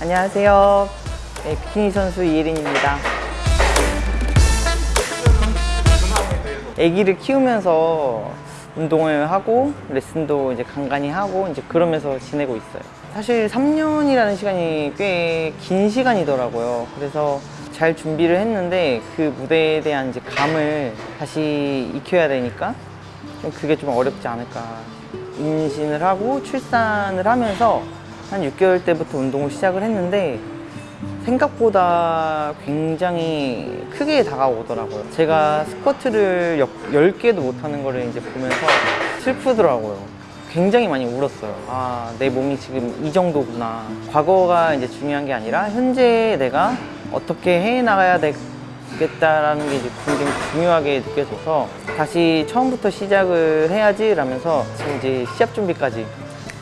안녕하세요. 네, 비키니 선수 이예린입니다. 아기를 키우면서 운동을 하고 레슨도 이제 간간히 하고 이제 그러면서 지내고 있어요. 사실 3년이라는 시간이 꽤 긴 시간이더라고요. 그래서 잘 준비를 했는데 그 무대에 대한 이제 감을 다시 익혀야 되니까 좀 그게 좀 어렵지 않을까. 임신을 하고 출산을 하면서 한 6개월 때부터 운동을 시작을 했는데 생각보다 굉장히 크게 다가오더라고요. 제가 스쿼트를 10개도 못하는 거를 이제 보면서 슬프더라고요. 굉장히 많이 울었어요. 아, 내 몸이 지금 이 정도구나. 과거가 이제 중요한 게 아니라 현재 내가 어떻게 해 나가야 되겠다라는 게 이제 굉장히 중요하게 느껴져서 다시 처음부터 시작을 해야지 라면서 지금 이제 시합 준비까지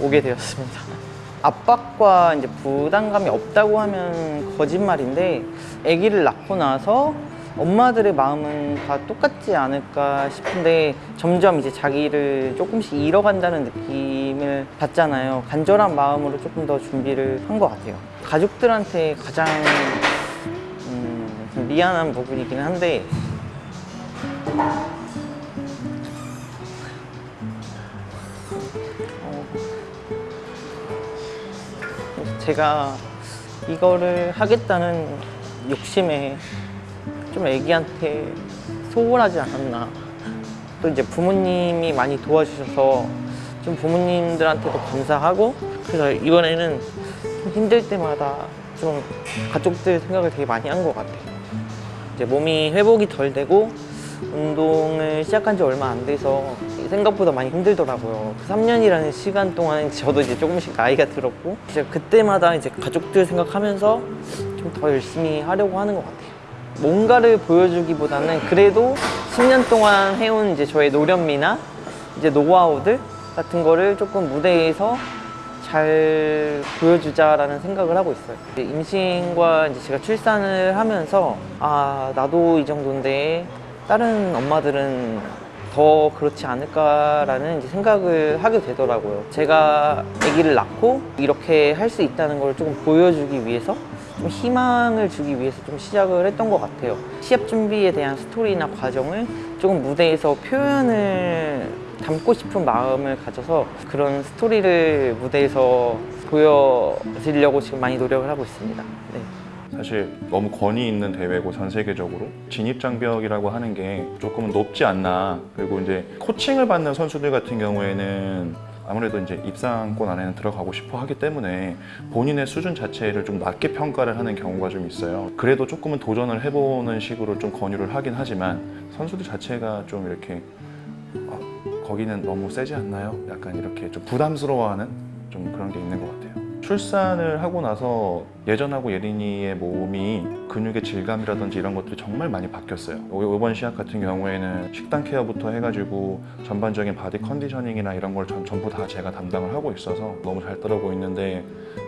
오게 되었습니다. 압박과 이제 부담감이 없다고 하면 거짓말인데 아기를 낳고 나서 엄마들의 마음은 다 똑같지 않을까 싶은데 점점 이제 자기를 조금씩 잃어간다는 느낌을 받잖아요. 간절한 마음으로 조금 더 준비를 한 것 같아요. 가족들한테 가장 음, 좀 미안한 부분이긴 한데 어, 제가 이거를 하겠다는 욕심에 좀 애기한테 소홀하지 않았나. 또 이제 부모님이 많이 도와주셔서 좀 부모님들한테도 감사하고 그래서 이번에는 좀 힘들 때마다 좀 가족들 생각을 되게 많이 한 것 같아요. 이제 몸이 회복이 덜 되고 운동을 시작한 지 얼마 안 돼서 생각보다 많이 힘들더라고요. 그 3년이라는 시간 동안 저도 이제 조금씩 나이가 들었고 이제 그때마다 이제 가족들 생각하면서 좀 더 열심히 하려고 하는 것 같아요. 뭔가를 보여주기보다는 그래도 10년 동안 해온 이제 저의 노련미나 이제 노하우들 같은 거를 조금 무대에서 잘 보여주자라는 생각을 하고 있어요. 임신과 이제 제가 출산을 하면서 아 나도 이 정도인데 다른 엄마들은 더 그렇지 않을까라는 생각을 하게 되더라고요. 제가 아기를 낳고 이렇게 할 수 있다는 걸 조금 보여주기 위해서 좀 희망을 주기 위해서 좀 시작을 했던 것 같아요. 시합 준비에 대한 스토리나 과정을 조금 무대에서 표현을 담고 싶은 마음을 가져서 그런 스토리를 무대에서 보여드리려고 지금 많이 노력을 하고 있습니다. 네. 사실 너무 권위 있는 대회고 전 세계적으로 진입 장벽이라고 하는 게 조금은 높지 않나 그리고 이제 코칭을 받는 선수들 같은 경우에는 아무래도 이제 입상권 안에는 들어가고 싶어 하기 때문에 본인의 수준 자체를 좀 낮게 평가를 하는 경우가 좀 있어요. 그래도 조금은 도전을 해보는 식으로 좀 권유를 하긴 하지만 선수들 자체가 좀 이렇게 아, 거기는 너무 세지 않나요? 약간 이렇게 좀 부담스러워하는 좀 그런 게 있는 것 같아요. 출산을 하고 나서 예전하고 예린이의 몸이 근육의 질감이라든지 이런 것들이 정말 많이 바뀌었어요. 요- 이번 시합 같은 경우에는 식단 care부터 해가지고 전반적인 body conditioning이나 이런 걸 전, 전부 다 제가 담당을 하고 있어서 너무 잘 따르고 있는데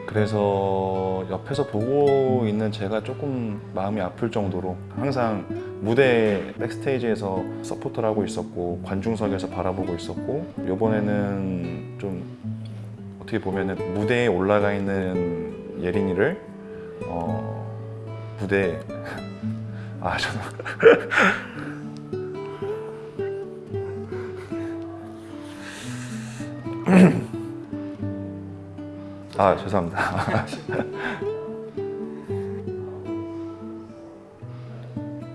그래서 옆에서 보고 있는 제가 조금 마음이 아플 정도로 항상 무대 백스테이지에서 서포터를 하고 있었고 관중석에서 바라보고 있었고 이번에는 좀 어떻게 보면 은 무대에 올라가 있는 예린이를 어 무대 아 저는 아 죄송합니다.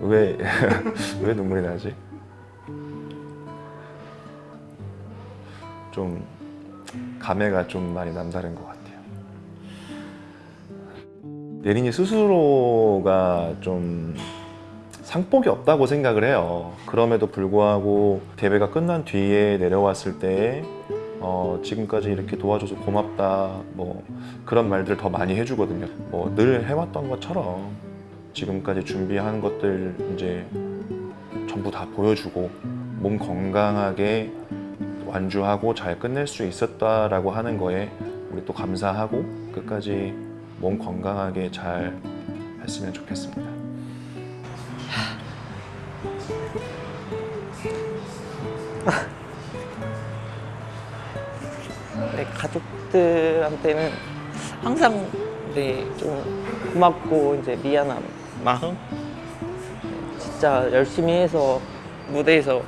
왜 왜 눈물이 나지? 좀 감회가 좀 많이 남다른 것 같아요. 예린이 스스로가 좀 상복이 없다고 생각을 해요. 그럼에도 불구하고 대회가 끝난 뒤에 내려왔을 때 어, 지금까지 이렇게 도와줘서 고맙다 뭐 그런 말들을 더 많이 해주거든요. 뭐 늘 해왔던 것처럼 지금까지 준비한 것들 이제 전부 다 보여주고 몸 건강하게 완주하고 잘 끝낼 수 있었다라고 하는 거에 우리 또 감사하고 끝까지 몸 건강하게 잘 했으면 좋겠습니다. 내 가족들한테는 항상 네, 좀 고맙고 이제 미안한 마음. 진짜 열심히 해서 무대에서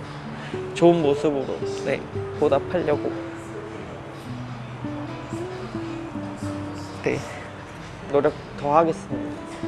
좋은 모습으로 네, 보답하려고 네, 노력 더 하겠습니다.